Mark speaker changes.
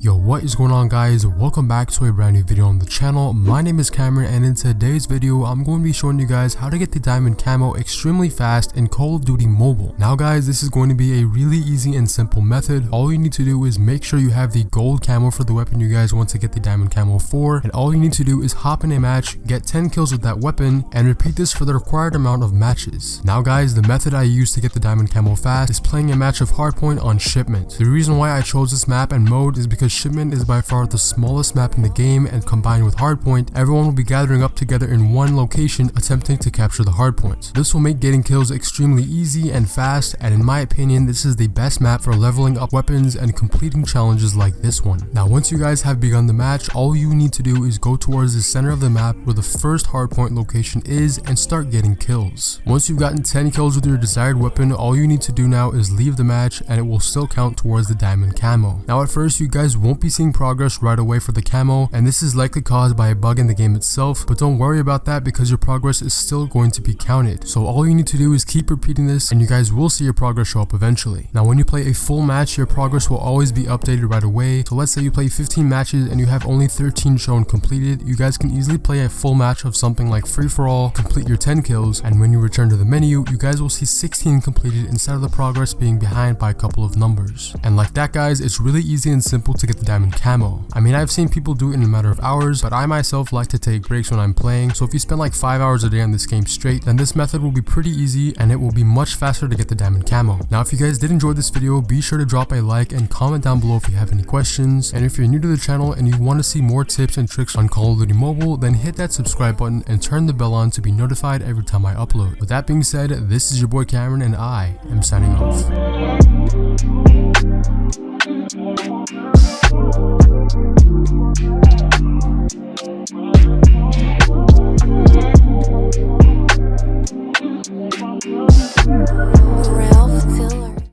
Speaker 1: Yo, what is going on guys? Welcome back to a brand new video on the channel. My name is Cameron and in today's video, I'm going to be showing you guys how to get the diamond camo extremely fast in Call of Duty Mobile. Now guys, this is going to be a really easy and simple method. All you need to do is make sure you have the gold camo for the weapon you guys want to get the diamond camo for. And all you need to do is hop in a match, get 10 kills with that weapon, and repeat this for the required amount of matches. Now guys, the method I use to get the diamond camo fast is playing a match of hardpoint on shipment. The reason why I chose this map and mode is because because Shipment is by far the smallest map in the game and combined with Hardpoint, everyone will be gathering up together in one location attempting to capture the hardpoints. This will make getting kills extremely easy and fast and in my opinion this is the best map for leveling up weapons and completing challenges like this one. Now once you guys have begun the match, all you need to do is go towards the center of the map where the first hardpoint location is and start getting kills. Once you've gotten 10 kills with your desired weapon, all you need to do now is leave the match and it will still count towards the diamond camo. Now at first you guys won't be seeing progress right away for the camo and this is likely caused by a bug in the game itself but don't worry about that because your progress is still going to be counted. So all you need to do is keep repeating this and you guys will see your progress show up eventually. Now when you play a full match your progress will always be updated right away so let's say you play 15 matches and you have only 13 shown completed you guys can easily play a full match of something like free for all, complete your 10 kills and when you return to the menu you guys will see 16 completed instead of the progress being behind by a couple of numbers. And like that guys it's really easy and simple to get the diamond camo. I mean I've seen people do it in a matter of hours, but I myself like to take breaks when I'm playing, so if you spend like 5 hours a day on this game straight, then this method will be pretty easy and it will be much faster to get the diamond camo. Now if you guys did enjoy this video, be sure to drop a like and comment down below if you have any questions, and if you're new to the channel and you want to see more tips and tricks on Call of Duty Mobile, then hit that subscribe button and turn the bell on to be notified every time I upload. With that being said, this is your boy Cameron and I am signing off.
Speaker 2: Ralph Tiller.